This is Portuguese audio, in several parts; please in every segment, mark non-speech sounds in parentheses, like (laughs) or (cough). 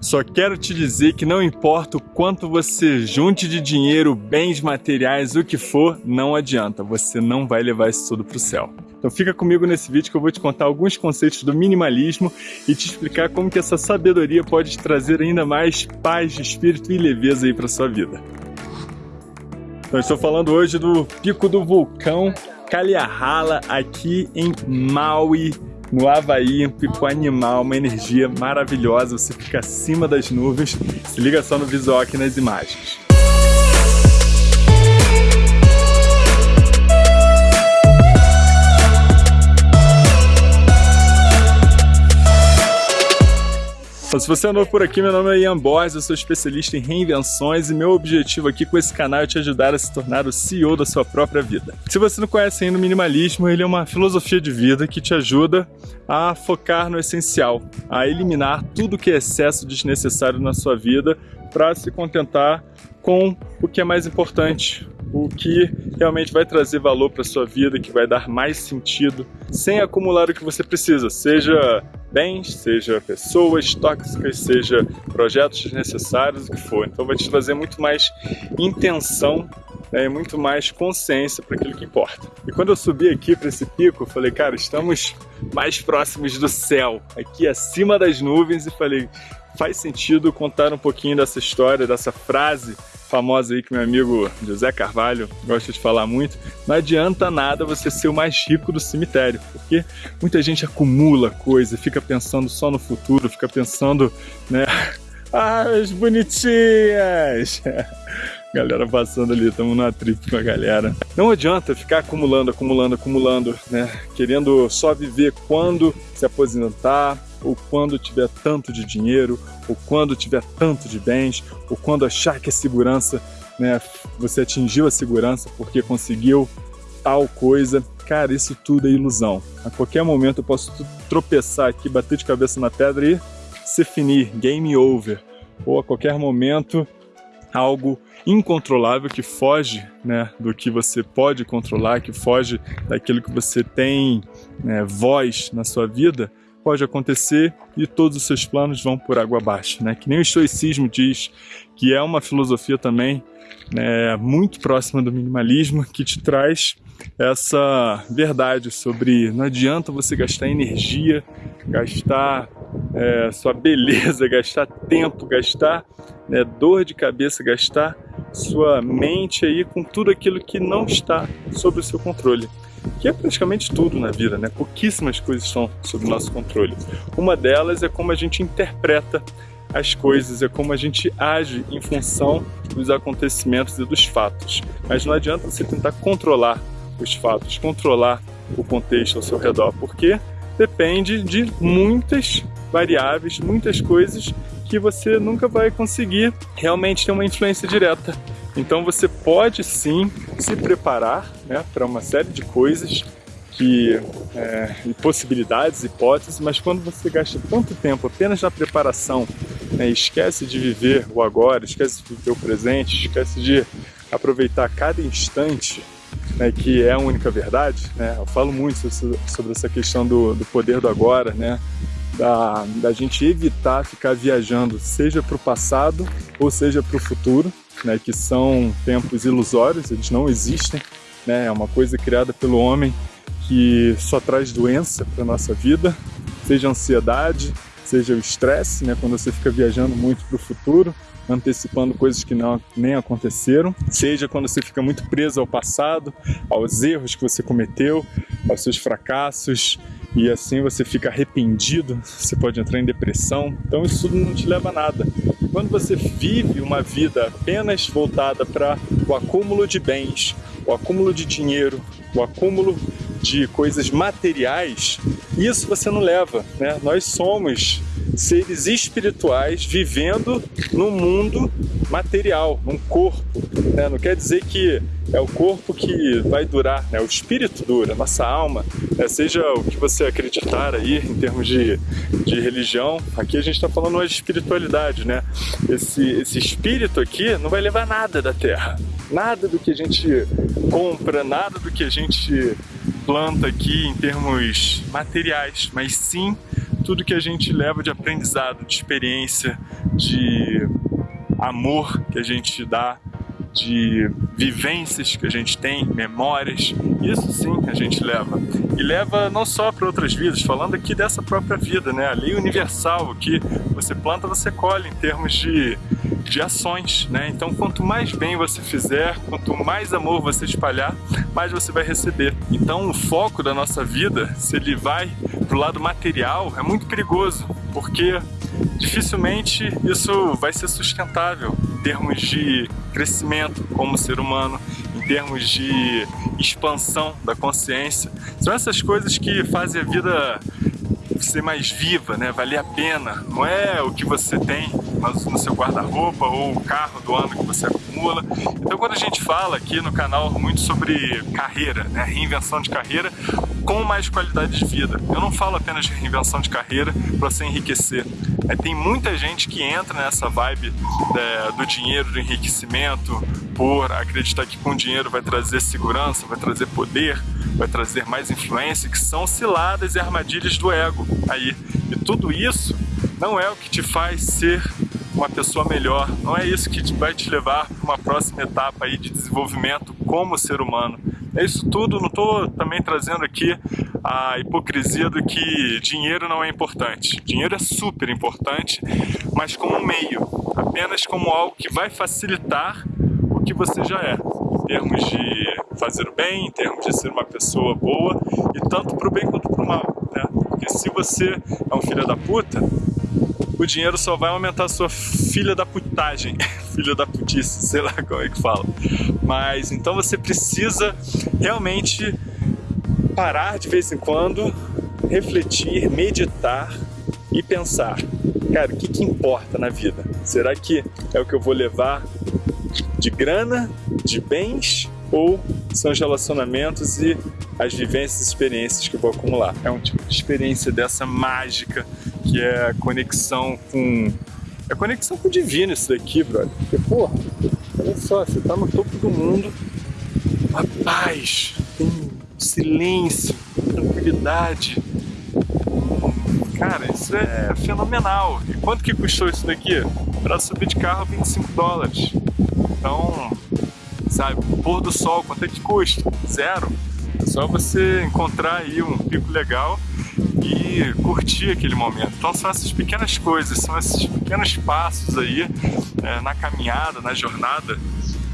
Só quero te dizer que não importa o quanto você junte de dinheiro, bens materiais, o que for, não adianta, você não vai levar isso tudo para o céu. Então fica comigo nesse vídeo que eu vou te contar alguns conceitos do minimalismo e te explicar como que essa sabedoria pode te trazer ainda mais paz de espírito e leveza aí para sua vida. Então estou falando hoje do pico do vulcão Kaliahala aqui em Maui, no Havaí, um pico animal, uma energia maravilhosa, você fica acima das nuvens, se liga só no visual aqui nas imagens. Se você é novo por aqui, meu nome é Ian Borges, eu sou especialista em reinvenções e meu objetivo aqui com esse canal é te ajudar a se tornar o CEO da sua própria vida. Se você não conhece ainda o minimalismo, ele é uma filosofia de vida que te ajuda a focar no essencial, a eliminar tudo que é excesso desnecessário na sua vida para se contentar com o que é mais importante, o que realmente vai trazer valor para sua vida, que vai dar mais sentido, sem acumular o que você precisa, seja bens, seja pessoas tóxicas, seja projetos desnecessários, o que for. Então vai te trazer muito mais intenção né, muito mais consciência para aquilo que importa. E quando eu subi aqui para esse pico, eu falei, cara, estamos mais próximos do céu, aqui acima das nuvens, e falei, faz sentido contar um pouquinho dessa história, dessa frase famosa aí que meu amigo José Carvalho gosta de falar muito, não adianta nada você ser o mais rico do cemitério, porque muita gente acumula coisa, fica pensando só no futuro, fica pensando, né, (laughs) ah, as bonitinhas! (laughs) galera passando ali, estamos na trip com a galera. Não adianta ficar acumulando, acumulando, acumulando, né? Querendo só viver quando se aposentar, ou quando tiver tanto de dinheiro, ou quando tiver tanto de bens, ou quando achar que a segurança, né, você atingiu a segurança porque conseguiu tal coisa. Cara, isso tudo é ilusão. A qualquer momento eu posso tropeçar aqui, bater de cabeça na pedra e se finir, game over. Ou a qualquer momento algo incontrolável que foge né, do que você pode controlar, que foge daquilo que você tem né, voz na sua vida, pode acontecer e todos os seus planos vão por água abaixo. Né? Que nem o estoicismo diz, que é uma filosofia também né, muito próxima do minimalismo, que te traz essa verdade sobre não adianta você gastar energia, gastar é, sua beleza, (laughs) gastar tempo, gastar né, dor de cabeça, gastar sua mente aí com tudo aquilo que não está sob o seu controle. Que é praticamente tudo na vida, né? Pouquíssimas coisas estão sob nosso controle. Uma delas é como a gente interpreta as coisas, é como a gente age em função dos acontecimentos e dos fatos. Mas não adianta você tentar controlar os fatos, controlar o contexto ao seu redor, porque depende de muitas variáveis, muitas coisas que você nunca vai conseguir realmente ter uma influência direta. Então você pode sim se preparar né, para uma série de coisas que, é, e possibilidades, hipóteses, mas quando você gasta tanto tempo apenas na preparação, né, esquece de viver o agora, esquece de viver o presente, esquece de aproveitar cada instante né, que é a única verdade, né? Eu falo muito sobre essa questão do, do poder do agora, né? Da, da gente evitar ficar viajando, seja para o passado ou seja para o futuro, né? Que são tempos ilusórios, eles não existem, né? É uma coisa criada pelo homem que só traz doença para nossa vida, seja ansiedade, seja o estresse, né? Quando você fica viajando muito para o futuro, antecipando coisas que não, nem aconteceram, seja quando você fica muito preso ao passado, aos erros que você cometeu, aos seus fracassos, e assim você fica arrependido, você pode entrar em depressão, então isso tudo não te leva a nada. Quando você vive uma vida apenas voltada para o acúmulo de bens, o acúmulo de dinheiro, o acúmulo de coisas materiais, isso você não leva, né? Nós somos seres espirituais vivendo no mundo material, num corpo. Né? Não quer dizer que é o corpo que vai durar, né? o espírito dura, nossa alma, né? seja o que você acreditar aí em termos de, de religião, aqui a gente está falando de espiritualidade, né? Esse, esse espírito aqui não vai levar nada da terra, nada do que a gente compra, nada do que a gente planta aqui em termos materiais, mas sim tudo que a gente leva de aprendizado, de experiência, de amor que a gente dá de vivências que a gente tem, memórias, isso sim a gente leva. E leva não só para outras vidas, falando aqui dessa própria vida, né? A lei universal, que você planta, você colhe em termos de, de ações, né? Então quanto mais bem você fizer, quanto mais amor você espalhar, mais você vai receber. Então o foco da nossa vida, se ele vai pro lado material, é muito perigoso, porque dificilmente isso vai ser sustentável em termos de crescimento como ser humano, em termos de expansão da consciência. São essas coisas que fazem a vida ser mais viva, né? valer a pena. Não é o que você tem no seu guarda-roupa ou o carro do ano que você acumula. Então quando a gente fala aqui no canal muito sobre carreira, né? reinvenção de carreira, com mais qualidade de vida. Eu não falo apenas de reinvenção de carreira para você enriquecer. É, tem muita gente que entra nessa vibe é, do dinheiro, do enriquecimento, por acreditar que com dinheiro vai trazer segurança, vai trazer poder, vai trazer mais influência, que são ciladas e armadilhas do ego aí. E tudo isso não é o que te faz ser uma pessoa melhor, não é isso que vai te levar para uma próxima etapa aí de desenvolvimento como ser humano. É isso tudo, não estou também trazendo aqui a hipocrisia do que dinheiro não é importante. Dinheiro é super importante, mas como meio, apenas como algo que vai facilitar o que você já é, em termos de fazer o bem, em termos de ser uma pessoa boa, e tanto para o bem quanto para o mal. Né? Porque se você é um filho da puta, o dinheiro só vai aumentar a sua filha da putagem, (laughs) filha da putice, sei lá como é que fala. Mas então você precisa realmente parar de vez em quando, refletir, meditar e pensar, cara, o que, que importa na vida? Será que é o que eu vou levar de grana, de bens ou são os relacionamentos e as vivências e experiências que vou acumular. É um tipo de experiência dessa mágica que é conexão com... É conexão com o divino isso daqui, brother. Porque, porra, olha só, você tá no topo do mundo, a paz, tem silêncio, tranquilidade. Cara, isso é fenomenal. E quanto que custou isso daqui? Para subir de carro, 25 dólares. Então, sabe, pôr do sol, quanto é que custa? Zero. É só você encontrar aí um pico legal e curtir aquele momento. Então são essas pequenas coisas, são esses pequenos passos aí é, na caminhada, na jornada,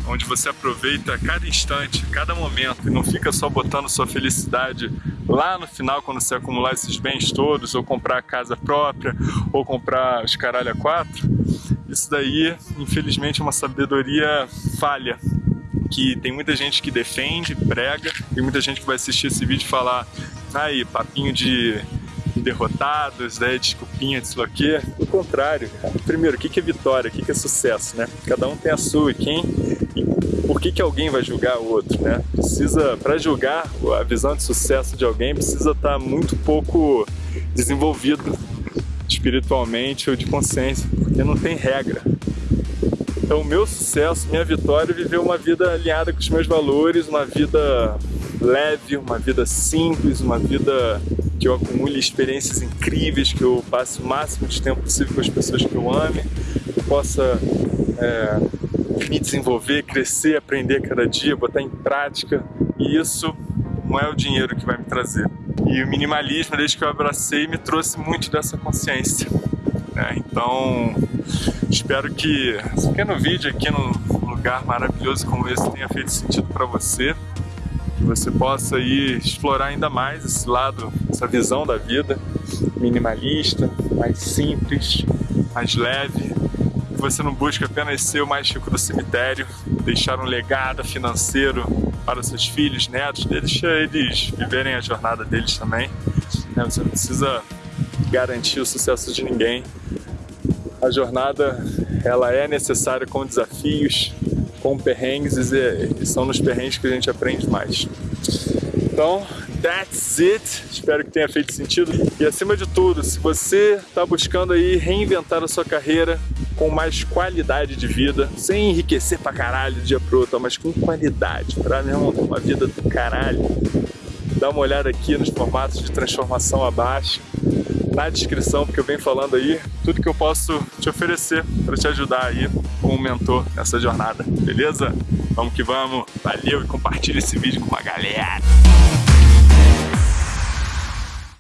onde você aproveita cada instante, cada momento e não fica só botando sua felicidade lá no final quando você acumular esses bens todos, ou comprar a casa própria, ou comprar os caralho a quatro. Isso daí, infelizmente, é uma sabedoria falha que tem muita gente que defende, prega, e muita gente que vai assistir esse vídeo falar aí, papinho de derrotados, né, desculpinha, disso aqui. O contrário. Primeiro, o que é vitória? O que é sucesso, né? Cada um tem a sua e quem... por que, que alguém vai julgar o outro, né? Precisa, para julgar a visão de sucesso de alguém, precisa estar tá muito pouco desenvolvido espiritualmente ou de consciência, porque não tem regra. Então, o meu sucesso, minha vitória é viver uma vida alinhada com os meus valores, uma vida leve, uma vida simples, uma vida que eu acumule experiências incríveis, que eu passe o máximo de tempo possível com as pessoas que eu ame, que eu possa é, me desenvolver, crescer, aprender cada dia, botar em prática. E isso não é o dinheiro que vai me trazer. E o minimalismo, desde que eu abracei, me trouxe muito dessa consciência. Né? Então, espero que esse pequeno vídeo aqui num lugar maravilhoso como esse tenha feito sentido para você, que você possa aí explorar ainda mais esse lado, essa visão da vida minimalista, mais simples, mais leve, que você não busca apenas ser o mais rico do cemitério, deixar um legado financeiro para seus filhos, netos, deixa eles viverem a jornada deles também. Né? Você não precisa garantir o sucesso de ninguém. A jornada ela é necessária com desafios, com perrengues e, são nos perrengues que a gente aprende mais. Então, that's it. Espero que tenha feito sentido. E acima de tudo, se você está buscando aí reinventar a sua carreira com mais qualidade de vida, sem enriquecer pra caralho de dia pro outro, mas com qualidade, pra mesmo uma vida do caralho, dá uma olhada aqui nos formatos de transformação abaixo na descrição, porque eu venho falando aí tudo que eu posso te oferecer para te ajudar aí como mentor nessa jornada, beleza? Vamos que vamos, valeu e compartilha esse vídeo com a galera!